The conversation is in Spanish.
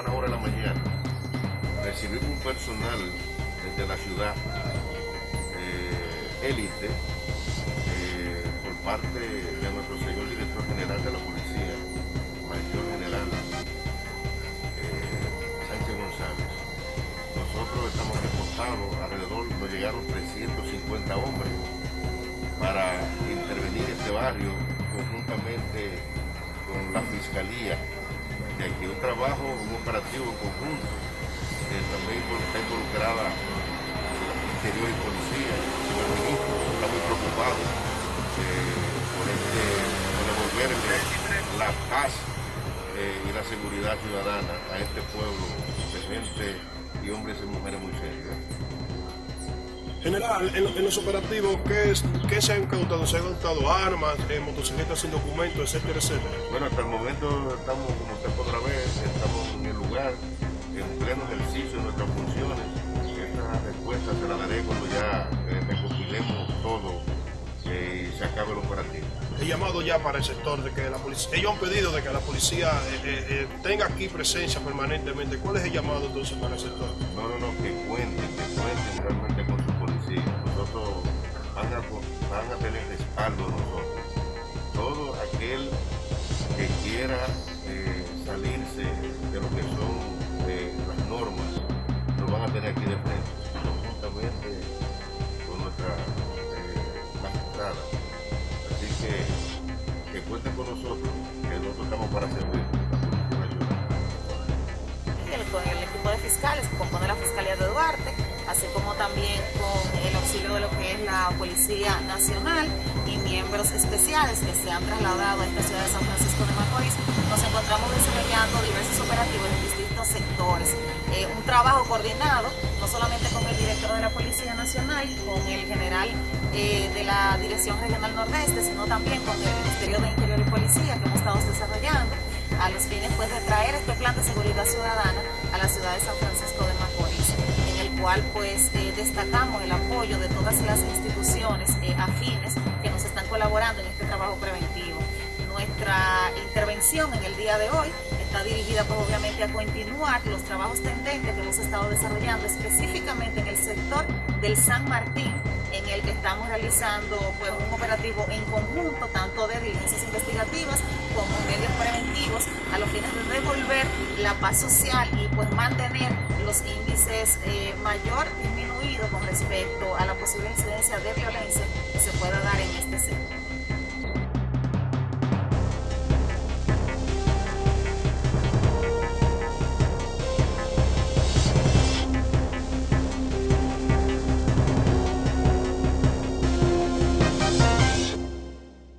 hora de la mañana, recibimos un personal desde la ciudad, eh, élite, eh, por parte de nuestro señor director general de la policía, mayor general eh, Sánchez González. Nosotros estamos reportados, alrededor nos llegaron 350 hombres para intervenir este barrio conjuntamente con la fiscalía de aquí un trabajo, conjunto también está involucrada interior y policía, señor ministro, está muy preocupado eh, por este, por devolverle la paz eh, y la seguridad ciudadana a este pueblo de gente y hombres y mujeres muy serios. General, en, en los operativos, ¿qué, es, ¿qué se han incautado? ¿Se han incautado armas, eh, motocicletas sin documentos, etcétera, etcétera? Bueno, hasta el momento estamos, como usted podrá ver, estamos en el lugar, en pleno ejercicio de nuestras funciones. Esta respuesta se la daré cuando ya eh, recopilemos todo eh, y se acabe el operativo. He llamado ya para el sector de que la policía, ellos han pedido de que la policía eh, tenga aquí presencia permanentemente. ¿Cuál es el llamado entonces para el sector? No, no, no, que cuenten, que cuenten realmente Nosotros van a, van a tener respaldo nosotros. Todo aquel que quiera eh, salirse de lo que son eh, las normas, lo van a tener aquí de frente, conjuntamente con nuestra eh, magistrada. Así que que cuenten con nosotros, que nosotros estamos para servir. Con el equipo de fiscales que compone la Fiscalía de Duarte, así como también con el auxilio de lo que es la Policía Nacional y miembros especiales que se han trasladado a esta ciudad de San Francisco de Macorís, nos encontramos desarrollando diversos operativos en distintos sectores. Eh, un trabajo coordinado, no solamente con el director de la Policía Nacional, con el general eh, de la Dirección Regional Nordeste, sino también con el Ministerio de Interior y Policía que hemos estado desarrollando a los fines pues, de traer este plan de seguridad ciudadana a la ciudad de San Francisco pues eh, destacamos el apoyo de todas las instituciones eh, afines que nos están colaborando en este trabajo preventivo. Nuestra intervención en el día de hoy está dirigida pues, obviamente a continuar los trabajos tendentes que hemos estado desarrollando específicamente en el sector del San Martín, el que estamos realizando pues, un operativo en conjunto, tanto de diligencias investigativas como medios preventivos, a los fines de devolver la paz social y pues mantener los índices eh, mayor disminuidos con respecto a la posible